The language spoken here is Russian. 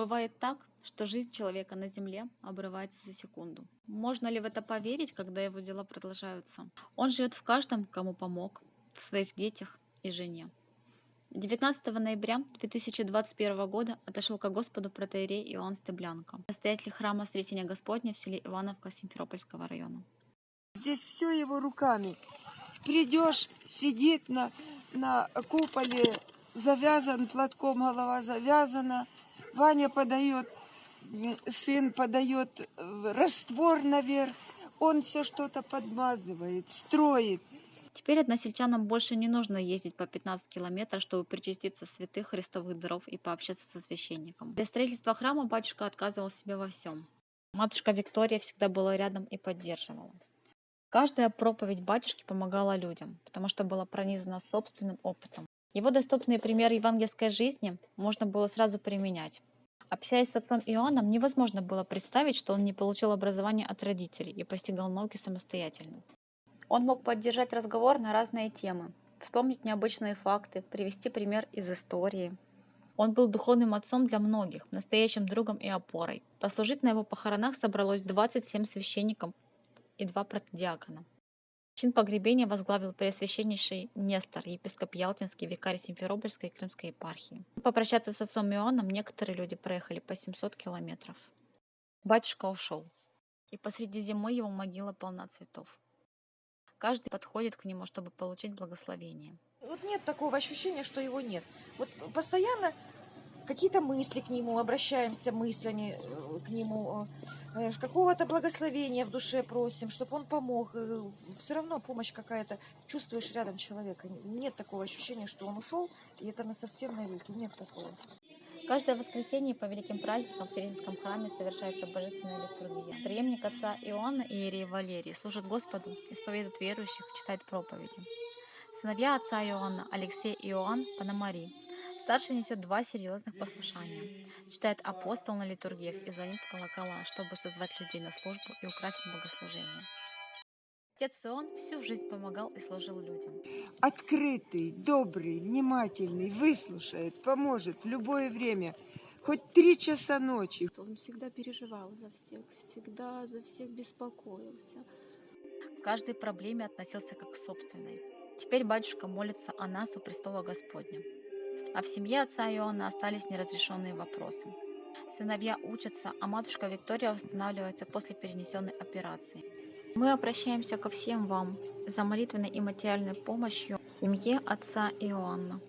Бывает так, что жизнь человека на земле обрывается за секунду. Можно ли в это поверить, когда его дела продолжаются? Он живет в каждом, кому помог, в своих детях и жене. 19 ноября 2021 года отошел к Господу протеерей Иоанн Стеблянко, настоятель храма Сретения Господня в селе Ивановка Симферопольского района. Здесь все его руками. Придешь, сидит на, на куполе, завязан платком, голова завязана. Ваня подает, сын подает э, раствор наверх. Он все что-то подмазывает, строит. Теперь односельчанам больше не нужно ездить по 15 километров, чтобы причаститься святых христовых даров и пообщаться со священником. Для строительства храма батюшка отказывал себе во всем. Матушка Виктория всегда была рядом и поддерживала. Каждая проповедь батюшки помогала людям, потому что была пронизана собственным опытом. Его доступный пример евангельской жизни можно было сразу применять. Общаясь с отцом Иоанном, невозможно было представить, что он не получил образование от родителей и постигал науки самостоятельно. Он мог поддержать разговор на разные темы, вспомнить необычные факты, привести пример из истории. Он был духовным отцом для многих, настоящим другом и опорой. Послужить на его похоронах собралось 27 священников и два протодиакона. Чин погребения возглавил Преосвященнейший Нестор, епископ Ялтинский, викарий Симферопольской и Крымской епархии. Попрощаться с отцом Иоанном некоторые люди проехали по 700 километров. Батюшка ушел, и посреди зимы его могила полна цветов. Каждый подходит к нему, чтобы получить благословение. Вот нет такого ощущения, что его нет. Вот постоянно какие-то мысли к нему, обращаемся мыслями э, к нему, э, какого-то благословения в душе просим, чтобы он помог. Все равно помощь какая-то, чувствуешь рядом человека. Нет такого ощущения, что он ушел, и это на совсем навеки. Нет такого. Каждое воскресенье по великим праздникам в Сретенском храме совершается божественная литургия. Преемник отца Иоанна и Иерей Валерий служит Господу, исповедует верующих, читает проповеди. Сыновья отца Иоанна Алексей и Иоанн Пономари. Старший несет два серьезных послушания. Читает апостол на литургиях и звонит в колокола, чтобы созвать людей на службу и украсить богослужение. Отец Иоанн всю жизнь помогал и служил людям. Открытый, добрый, внимательный, выслушает, поможет в любое время. Хоть три часа ночи. Он всегда переживал за всех, всегда за всех беспокоился. К каждой проблеме относился как к собственной. Теперь батюшка молится о нас у престола Господня. А в семье отца Иоанна остались неразрешенные вопросы. Сыновья учатся, а матушка Виктория восстанавливается после перенесенной операции. Мы обращаемся ко всем вам за молитвенной и материальной помощью семье отца Иоанна.